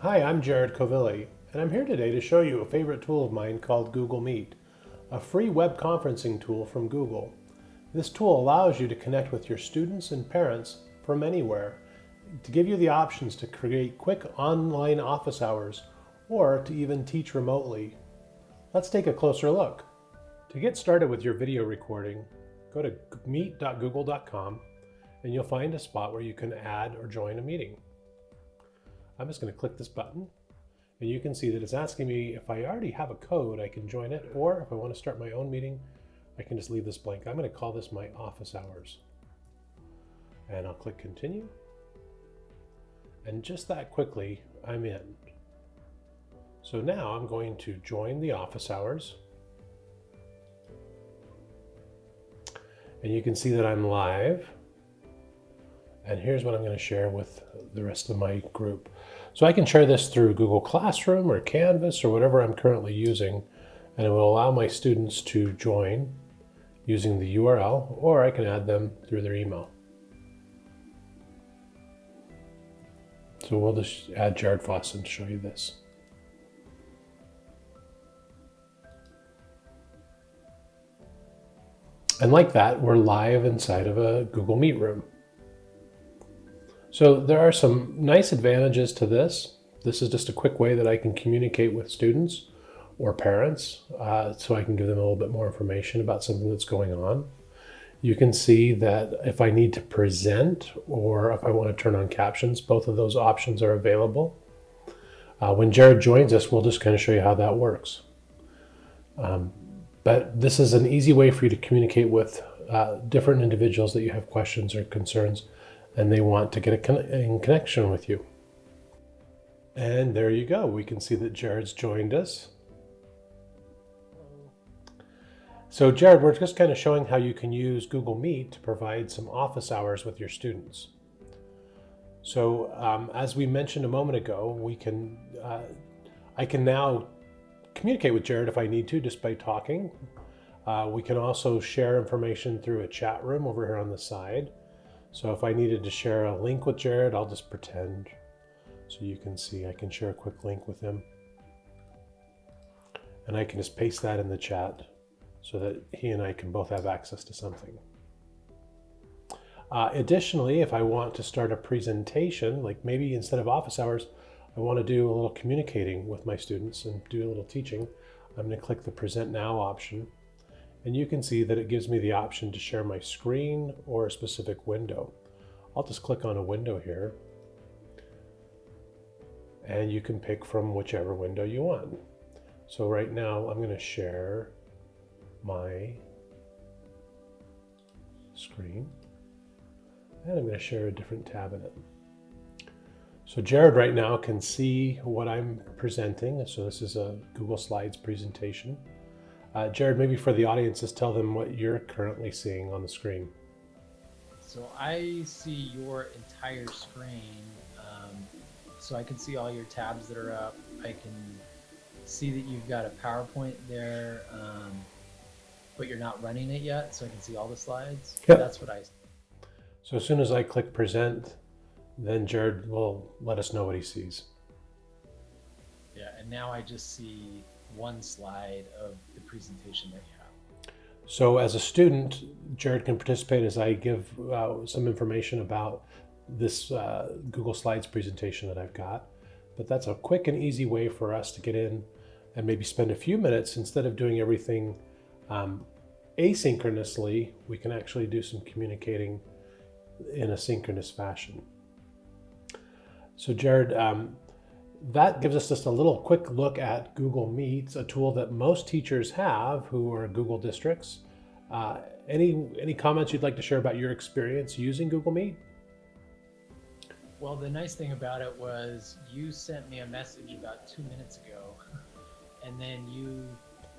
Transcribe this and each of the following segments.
Hi, I'm Jared Covili, and I'm here today to show you a favorite tool of mine called Google Meet, a free web conferencing tool from Google. This tool allows you to connect with your students and parents from anywhere to give you the options to create quick online office hours or to even teach remotely. Let's take a closer look. To get started with your video recording, go to meet.google.com and you'll find a spot where you can add or join a meeting. I'm just going to click this button and you can see that it's asking me if I already have a code, I can join it, or if I want to start my own meeting, I can just leave this blank. I'm going to call this my office hours. And I'll click continue. And just that quickly, I'm in. So now I'm going to join the office hours. And you can see that I'm live. And here's what I'm going to share with the rest of my group. So I can share this through Google Classroom or Canvas or whatever I'm currently using, and it will allow my students to join using the URL, or I can add them through their email. So we'll just add Jared Fossen to show you this. And like that, we're live inside of a Google Meet room. So there are some nice advantages to this. This is just a quick way that I can communicate with students or parents uh, so I can give them a little bit more information about something that's going on. You can see that if I need to present or if I want to turn on captions, both of those options are available. Uh, when Jared joins us, we'll just kind of show you how that works. Um, but this is an easy way for you to communicate with uh, different individuals that you have questions or concerns and they want to get a con in connection with you. And there you go. We can see that Jared's joined us. So Jared, we're just kind of showing how you can use Google Meet to provide some office hours with your students. So um, as we mentioned a moment ago, we can, uh, I can now communicate with Jared if I need to just by talking. Uh, we can also share information through a chat room over here on the side. So if I needed to share a link with Jared, I'll just pretend. So you can see I can share a quick link with him. And I can just paste that in the chat so that he and I can both have access to something. Uh, additionally, if I want to start a presentation, like maybe instead of office hours, I want to do a little communicating with my students and do a little teaching, I'm going to click the present now option and you can see that it gives me the option to share my screen or a specific window. I'll just click on a window here and you can pick from whichever window you want. So right now I'm going to share my screen and I'm going to share a different tab in it. So Jared right now can see what I'm presenting. So this is a Google Slides presentation. Uh, Jared, maybe for the audience, just tell them what you're currently seeing on the screen. So I see your entire screen. Um, so I can see all your tabs that are up. I can see that you've got a PowerPoint there, um, but you're not running it yet. So I can see all the slides. Yep. That's what I see. So as soon as I click present, then Jared will let us know what he sees. Yeah, and now I just see one slide of the presentation that you have. So as a student, Jared can participate as I give uh, some information about this uh, Google Slides presentation that I've got. But that's a quick and easy way for us to get in and maybe spend a few minutes instead of doing everything um, asynchronously, we can actually do some communicating in a synchronous fashion. So Jared, um, that gives us just a little quick look at Google Meets, a tool that most teachers have who are Google districts. Uh, any, any comments you'd like to share about your experience using Google Meet? Well, the nice thing about it was you sent me a message about two minutes ago, and then you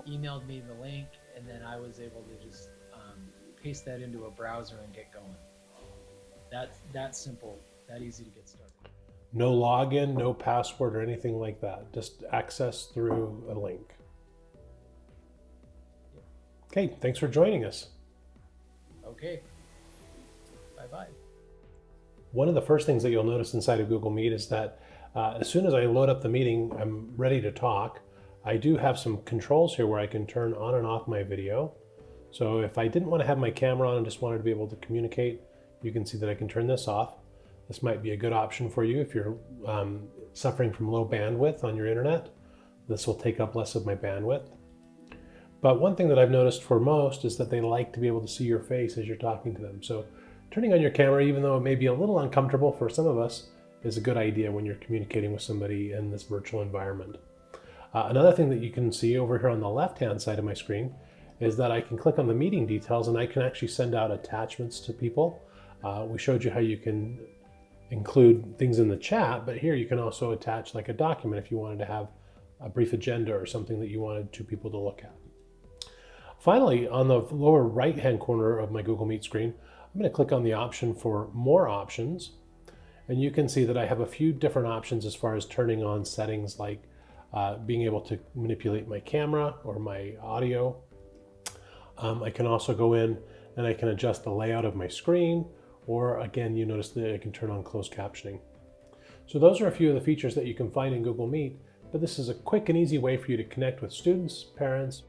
emailed me the link, and then I was able to just um, paste that into a browser and get going. That's that simple, that easy to get started. No login, no password or anything like that. Just access through a link. Okay, thanks for joining us. Okay. Bye-bye. One of the first things that you'll notice inside of Google Meet is that Uh, as soon as I load up the meeting, I'm ready to talk. I do have some controls here where I can turn on and off my video. So if I didn't want to have my camera on and just wanted to be able to communicate, you can see that I can turn this off. This might be a good option for you if you're um, suffering from low bandwidth on your internet. This will take up less of my bandwidth. But one thing that I've noticed for most is that they like to be able to see your face as you're talking to them. So turning on your camera, even though it may be a little uncomfortable for some of us, is a good idea when you're communicating with somebody in this virtual environment. Uh, another thing that you can see over here on the left-hand side of my screen is that I can click on the meeting details and I can actually send out attachments to people. Uh, we showed you how you can include things in the chat, but here you can also attach like a document if you wanted to have a brief agenda or something that you wanted two people to look at. Finally, on the lower right-hand corner of my Google Meet screen, I'm going to click on the option for more options. And you can see that I have a few different options as far as turning on settings like uh, being able to manipulate my camera or my audio. Um, I can also go in and I can adjust the layout of my screen, or again, you notice that it can turn on closed captioning. So those are a few of the features that you can find in Google Meet, but this is a quick and easy way for you to connect with students, parents,